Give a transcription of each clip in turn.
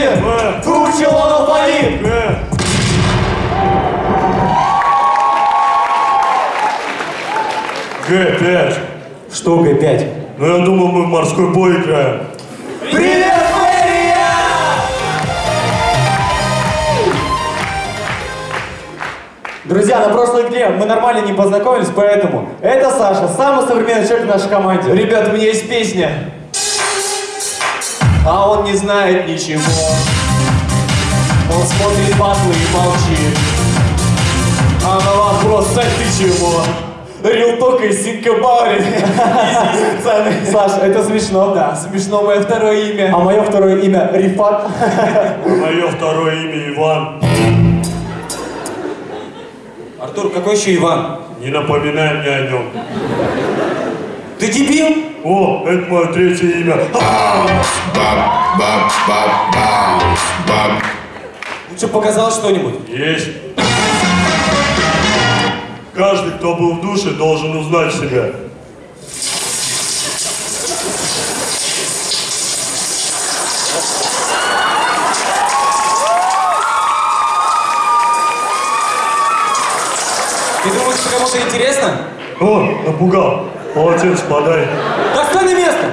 Согласен, идите. Выучил он алфавит. Г5. Что Г5? Ну я думал, мы в морской бой играем. Привет, Мэрия! Друзья, на прошлой игре мы нормально не познакомились, поэтому это Саша, самый современный человек в нашей команде. Ребят, у меня есть песня. А он не знает ничего. Он смотрит батлы и молчит. А на вопрос, Сань, ты чего? Рилток из Синкабаури. пацаны. Саш, это смешно. Да, смешно мое второе имя. А мое второе имя Рифат. Мое второе имя Иван. Артур, какой еще Иван? Не напоминай мне о нем. Ты дебил? О, это мое третье имя. Лучше показал что-нибудь. Есть. Каждый, кто был в душе, должен узнать себя. Ты думаешь, что кому-то интересно? О, напугал. Полотенце подай. Да стой на место!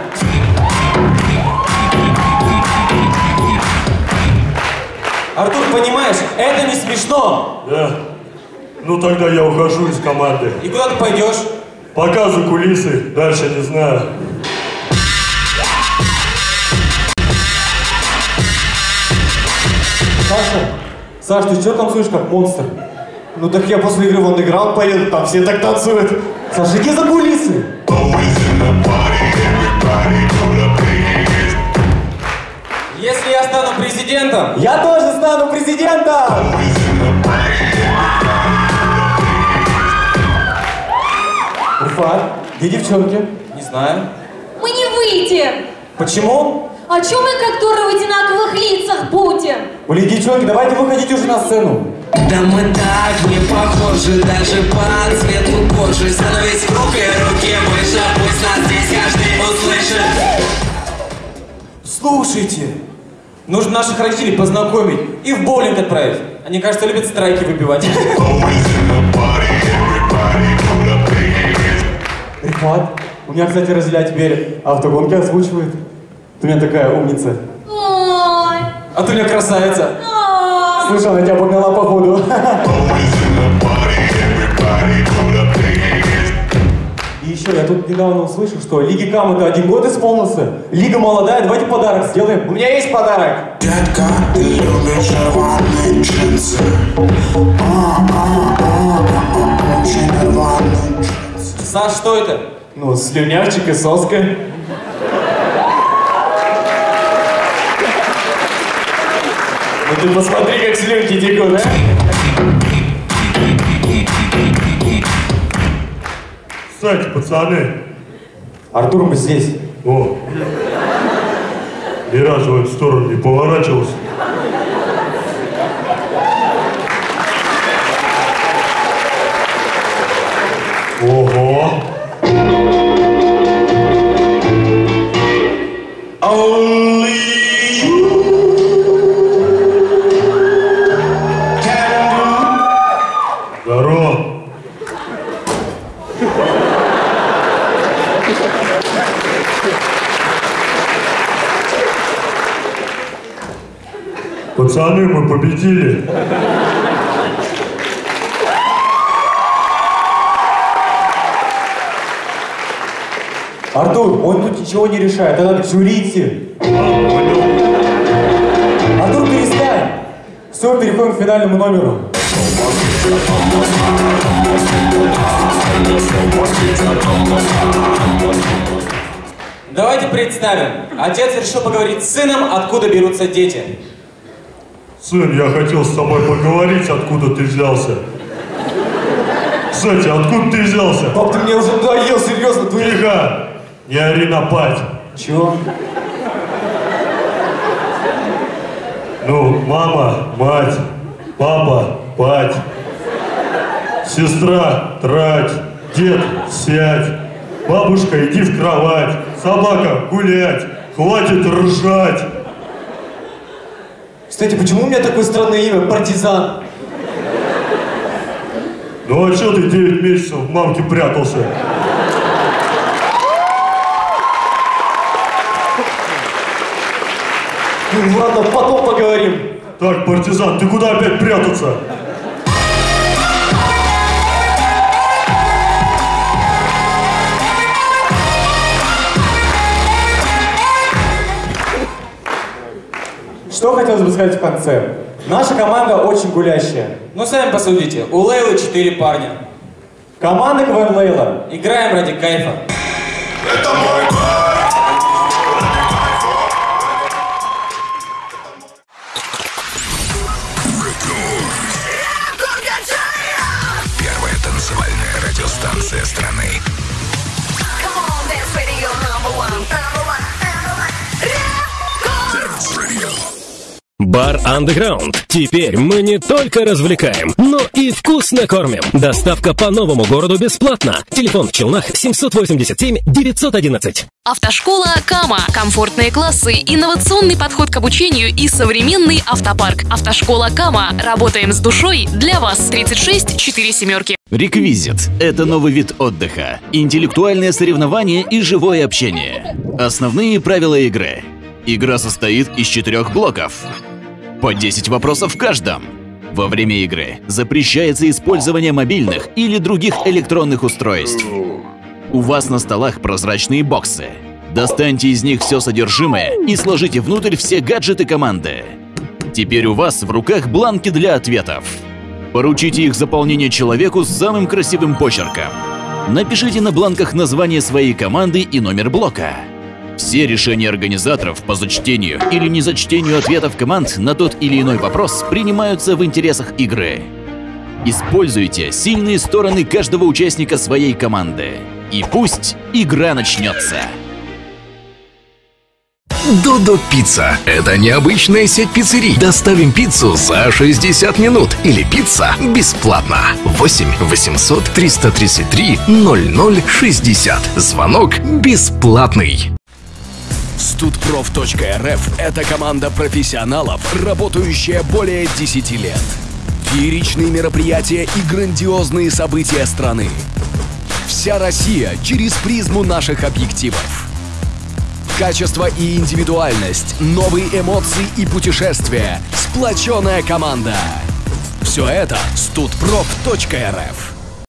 Артур, понимаешь, это не смешно. Да. Ну тогда я ухожу из команды. И куда ты пойдешь? Пока за кулисы, дальше не знаю. Саша, Саш, ты что танцуешь как монстр? Ну так я после игры в андеграунд поеду, там все так танцуют. Саша, иди за кулисы. Если я стану президентом, Я тоже стану президентом! Рифат, где девчонки? не знаю. Мы не выйдем. Почему? А чё мы как дуры в одинаковых лицах будем? Блин, девчонки, давайте выходите уже на сцену. Да мы так не похожи даже по цвету кожи Но ведь в руки руки выше, пусть нас здесь каждый услышит Слушайте, нужно наших родителей познакомить и в боулинг отправить. Они, кажется, любят страйки выбивать. Рифат, у меня, кстати, разделя теперь автогонки озвучивает. Ты у меня такая умница. Ой, А ты у меня красавица. ой. Слышь, она тебя погнала походу. И еще я тут недавно услышал, что Лиге Кам это один год исполнился. Лига молодая, давайте подарок сделаем. У меня есть подарок. Детка, ты любишь рваные джинсы А, а, а, Очень рваные джинсы Саш, что это? Ну, слюнявчик и соска. Ты посмотри, как слюнки текут, а? Кстати, пацаны. Артур, мы здесь. О. Ни разу в эту сторону не поворачивался. Ого. Only Пацаны, мы победили. Артур, он тут ничего не решает. А, понял. Артур, перестань. Все, переходим к финальному номеру. Давайте представим. Отец решил поговорить с сыном, откуда берутся дети. Сын, я хотел с тобой поговорить, откуда ты взялся. Кстати, откуда ты взялся? Пап, ты мне уже надоел, серьезно, ты... Тихо! Не ори на пать. Чего? Ну, мама, мать, папа, пать, сестра, трать, дед, сядь, бабушка, иди в кровать, собака, гулять, хватит ржать. Кстати, почему у меня такое странное имя? Партизан. Ну а что ты 9 месяцев в мамке прятался? Ну ладно, потом поговорим. Так, партизан, ты куда опять прятаться? Что хотелось бы сказать в конце? Наша команда очень гулящая. Ну, сами посудите. У Лейлы четыре парня. Команда КВН Лейла. Играем ради кайфа. Первая танцевальная радиостанция страны. Come on, dance radio number one. Бар Underground. Теперь мы не только развлекаем, но и вкусно кормим. Доставка по новому городу бесплатно. Телефон в Челнах 787 911. Автошкола Кама. Комфортные классы, инновационный подход к обучению и современный автопарк. Автошкола Кама. Работаем с душой для вас. 36 4 семерки. Реквизит – это новый вид отдыха, интеллектуальное соревнование и живое общение. Основные правила игры. Игра состоит из четырех блоков. По 10 вопросов в каждом. Во время игры запрещается использование мобильных или других электронных устройств. У вас на столах прозрачные боксы. Достаньте из них все содержимое и сложите внутрь все гаджеты команды. Теперь у вас в руках бланки для ответов. Поручите их заполнение человеку с самым красивым почерком. Напишите на бланках название своей команды и номер блока. Все решения организаторов по зачтению или незачтению ответов команд на тот или иной вопрос принимаются в интересах игры. Используйте сильные стороны каждого участника своей команды. И пусть игра начнется. Додо Пицца – это необычная сеть пиццерий. Доставим пиццу за 60 минут или пицца бесплатно. 8 800 333 0060. Звонок бесплатный. Студпроф.рф – это команда профессионалов, работающая более 10 лет. Фееричные мероприятия и грандиозные события страны. Вся Россия через призму наших объективов. Качество и индивидуальность, новые эмоции и путешествия, сплоченная команда. Все это студпроф.рф.